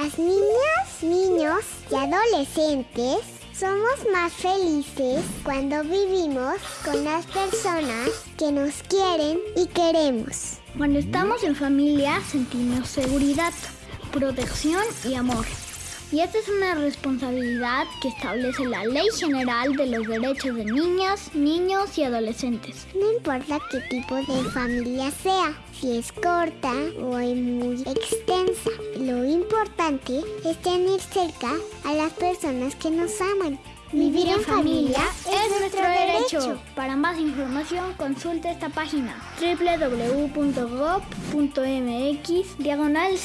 Las niñas, niños y adolescentes somos más felices cuando vivimos con las personas que nos quieren y queremos. Cuando estamos en familia sentimos seguridad, protección y amor. Y esta es una responsabilidad que establece la Ley General de los Derechos de Niñas, Niños y Adolescentes. No importa qué tipo de familia sea, si es corta o es muy extensa. Lo importante es tener cerca a las personas que nos aman. Vivir en familia es nuestro derecho. Para más información consulte esta página www.gov.mx diagonal